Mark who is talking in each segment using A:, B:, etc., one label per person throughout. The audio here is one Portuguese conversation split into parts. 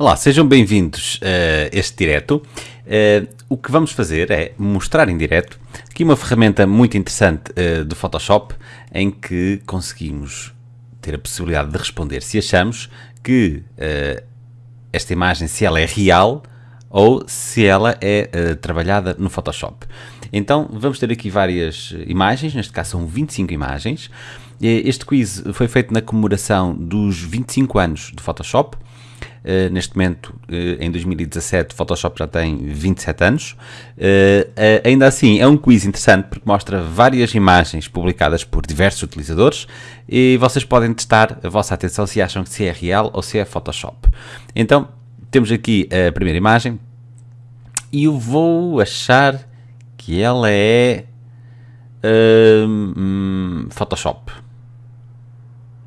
A: Olá, sejam bem-vindos a este direto. Uh, o que vamos fazer é mostrar em direto aqui uma ferramenta muito interessante uh, do Photoshop em que conseguimos ter a possibilidade de responder se achamos que esta imagem, se ela é real ou se ela é trabalhada no Photoshop. Então vamos ter aqui várias imagens, neste caso são 25 imagens. Este quiz foi feito na comemoração dos 25 anos do Photoshop Uh, neste momento, uh, em 2017, o Photoshop já tem 27 anos. Uh, ainda assim, é um quiz interessante porque mostra várias imagens publicadas por diversos utilizadores e vocês podem testar a vossa atenção se acham que se é real ou se é Photoshop. Então, temos aqui a primeira imagem e eu vou achar que ela é hum, Photoshop.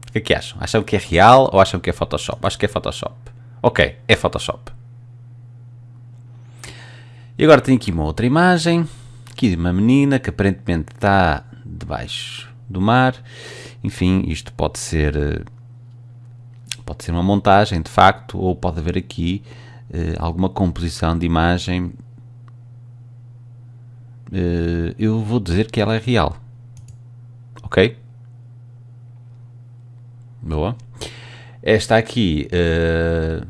A: O que é que acham? Acham que é real ou acham que é Photoshop? Acho que é Photoshop. Ok, é Photoshop. E agora tenho aqui uma outra imagem, aqui de uma menina que aparentemente está debaixo do mar. Enfim, isto pode ser eh, pode ser uma montagem de facto, ou pode haver aqui uh, alguma composição de imagem. Uh, eu vou dizer que ela é real. Ok? Boa. Esta aqui, uh,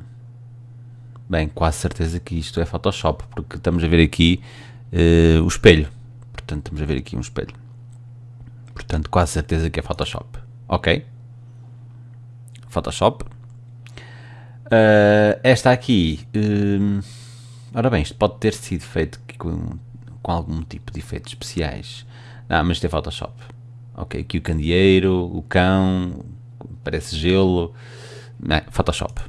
A: bem, quase certeza que isto é Photoshop, porque estamos a ver aqui uh, o espelho. Portanto, estamos a ver aqui um espelho. Portanto, quase certeza que é Photoshop. Ok? Photoshop. Uh, esta aqui, uh, ora bem, isto pode ter sido feito com, com algum tipo de efeitos especiais. Não, mas isto é Photoshop. Ok, aqui o candeeiro, o cão, parece gelo. Não, Photoshop.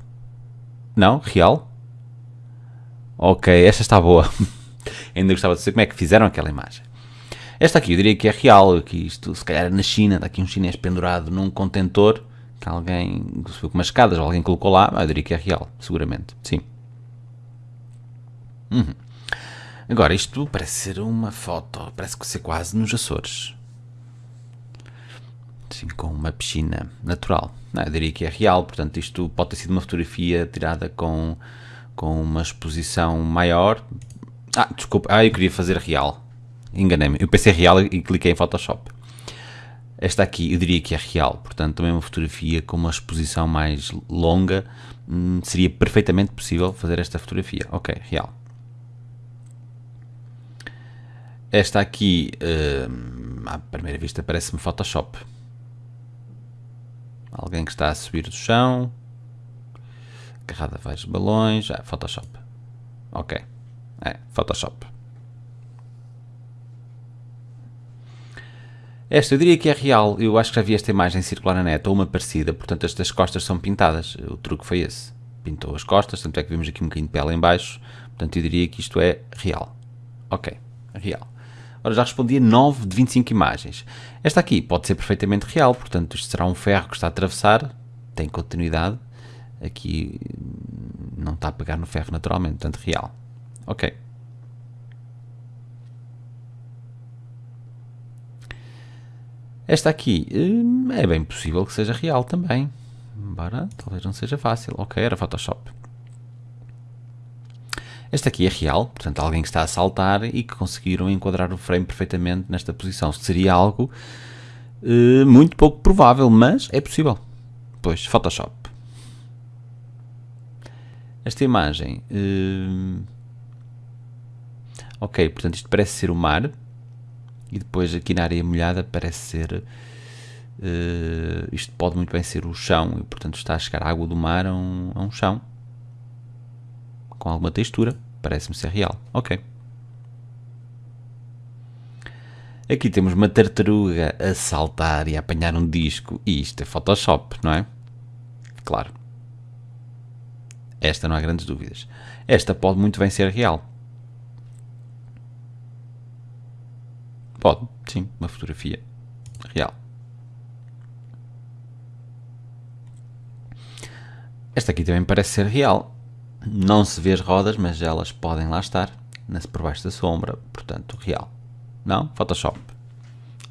A: Não? Real? Ok, esta está boa. Ainda gostava de saber como é que fizeram aquela imagem. Esta aqui eu diria que é real, que isto se calhar é na China, está aqui um chinês pendurado num contentor, que alguém subiu com umas escadas, alguém colocou lá, eu diria que é real, seguramente, sim. Uhum. Agora, isto parece ser uma foto, parece que ser quase nos Açores com uma piscina natural. Não, eu diria que é real, portanto, isto pode ter sido uma fotografia tirada com, com uma exposição maior. Ah, desculpa, ah, eu queria fazer real. Enganei-me. Eu pensei real e cliquei em Photoshop. Esta aqui eu diria que é real, portanto, também uma fotografia com uma exposição mais longa. Hum, seria perfeitamente possível fazer esta fotografia. Ok, real. Esta aqui, hum, à primeira vista, parece-me Photoshop. Alguém que está a subir do chão. Agarrado a vários balões. Ah, Photoshop. Ok. É, Photoshop. Esta eu diria que é real. Eu acho que já vi esta imagem circular na net, ou uma parecida. Portanto, estas costas são pintadas. O truque foi esse. Pintou as costas, tanto é que vimos aqui um bocadinho de pele em baixo. Portanto, eu diria que isto é real. Ok, real. Ora, já respondi a 9 de 25 imagens. Esta aqui pode ser perfeitamente real, portanto, isto será um ferro que está a atravessar, tem continuidade. Aqui não está a pegar no ferro naturalmente, portanto, real. Ok. Esta aqui hum, é bem possível que seja real também. Embora talvez não seja fácil. Ok, era Photoshop. Este aqui é real, portanto alguém que está a saltar e que conseguiram enquadrar o frame perfeitamente nesta posição. Seria algo uh, muito pouco provável, mas é possível. Pois, Photoshop. Esta imagem... Uh, ok, portanto isto parece ser o mar. E depois aqui na área molhada parece ser... Uh, isto pode muito bem ser o chão e portanto está a chegar a água do mar a um, a um chão com alguma textura, parece-me ser real. Ok. Aqui temos uma tartaruga a saltar e a apanhar um disco, e isto é Photoshop, não é? Claro. Esta não há grandes dúvidas. Esta pode muito bem ser real. Pode, sim, uma fotografia real. Esta aqui também parece ser real. Não se vê as rodas, mas elas podem lá estar, por baixo da sombra, portanto, real. Não? Photoshop.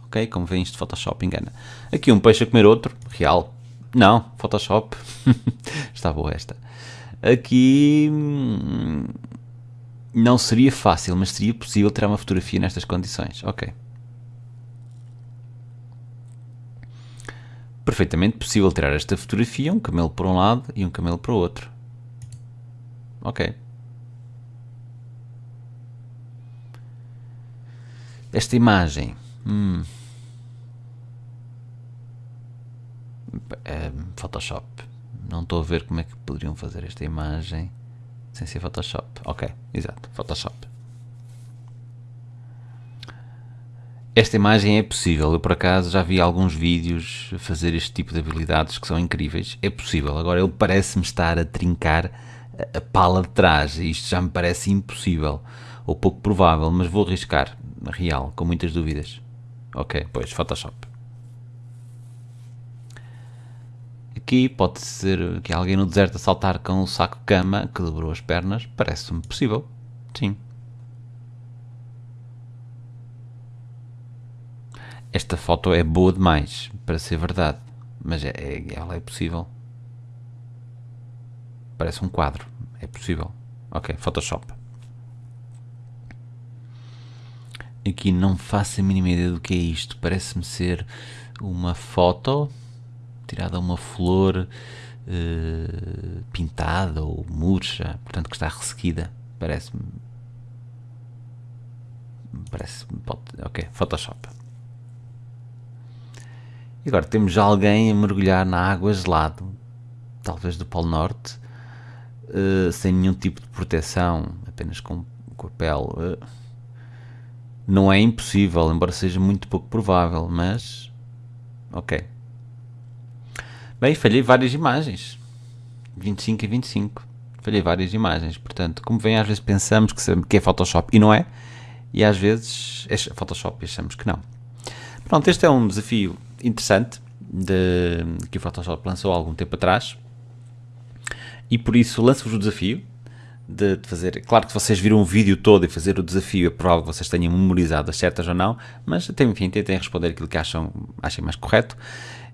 A: Ok? Como vem isto, Photoshop engana. Aqui um peixe a comer outro, real. Não, Photoshop. Está boa esta. aqui hum, não seria fácil, mas seria possível tirar uma fotografia nestas condições. Ok. Perfeitamente possível tirar esta fotografia, um camelo para um lado e um camelo para o outro. Ok. Esta imagem. Hum. É, Photoshop. Não estou a ver como é que poderiam fazer esta imagem sem ser Photoshop. Ok, exato, Photoshop. Esta imagem é possível, eu por acaso já vi alguns vídeos fazer este tipo de habilidades que são incríveis. É possível, agora ele parece-me estar a trincar a pala de trás isto já me parece impossível ou pouco provável, mas vou arriscar, real, com muitas dúvidas. Ok, pois, Photoshop. Aqui pode ser que alguém no deserto a saltar com um saco de cama que dobrou as pernas. Parece-me possível. Sim. Esta foto é boa demais para ser verdade. Mas é, é, ela é possível. Parece um quadro. É possível. Ok, Photoshop. Aqui não faço a mínima ideia do que é isto. Parece-me ser uma foto tirada uma flor uh, pintada ou murcha, portanto que está ressequida. Parece-me. Parece-me. Ok, Photoshop. E agora temos alguém a mergulhar na água gelada, talvez do Polo Norte, uh, sem nenhum tipo de proteção, apenas com, com a pele. Uh, não é impossível, embora seja muito pouco provável, mas. Ok. Bem, falhei várias imagens. 25 e 25. Falhei várias imagens. Portanto, como vem, às vezes pensamos que é Photoshop e não é. E às vezes é Photoshop e achamos que não. Pronto, este é um desafio interessante de, que o Photoshop lançou há algum tempo atrás. E por isso lanço-vos o desafio de, de, fazer. Claro que vocês viram o vídeo todo e fazer o desafio, é provável que vocês tenham memorizado as certas ou não, mas enfim, tentem responder aquilo que acham, achem mais correto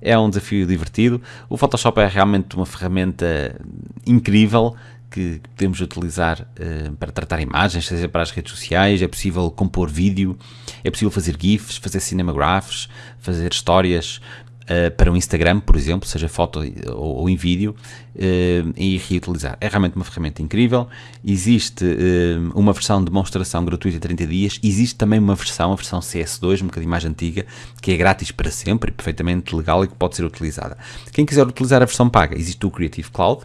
A: é um desafio divertido. O Photoshop é realmente uma ferramenta incrível que podemos utilizar uh, para tratar imagens, seja para as redes sociais, é possível compor vídeo, é possível fazer GIFs, fazer cinemagraphs, fazer histórias, uh, para o Instagram, por exemplo, seja foto ou, ou em vídeo, uh, e reutilizar. É realmente uma ferramenta incrível. Existe uh, uma versão de demonstração gratuita de 30 dias, existe também uma versão, a versão CS2, um bocadinho mais antiga, que é grátis para sempre, perfeitamente legal e que pode ser utilizada. Quem quiser utilizar a versão paga, existe o Creative Cloud,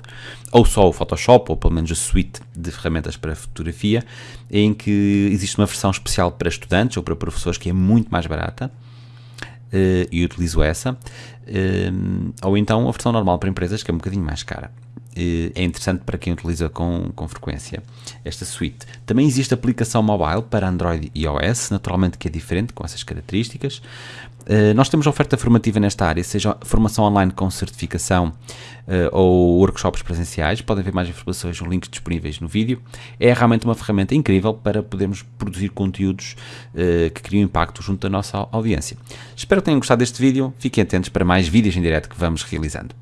A: ou só o Photoshop, ou pelo menos a suite de ferramentas para fotografia, em que existe uma versão especial para estudantes ou para professores que é muito mais barata e utilizo essa, uh, ou então a versão normal para empresas que é um bocadinho mais cara. É interessante para quem utiliza com, com frequência esta suite. Também existe aplicação mobile para Android e iOS, naturalmente que é diferente com essas características. Uh, nós temos oferta formativa nesta área, seja formação online com certificação uh, ou workshops presenciais. Podem ver mais informações nos links disponíveis no vídeo. É realmente uma ferramenta incrível para podermos produzir conteúdos uh, que criam impacto junto da nossa audiência. Espero que tenham gostado deste vídeo. Fiquem atentos para mais vídeos em direto que vamos realizando.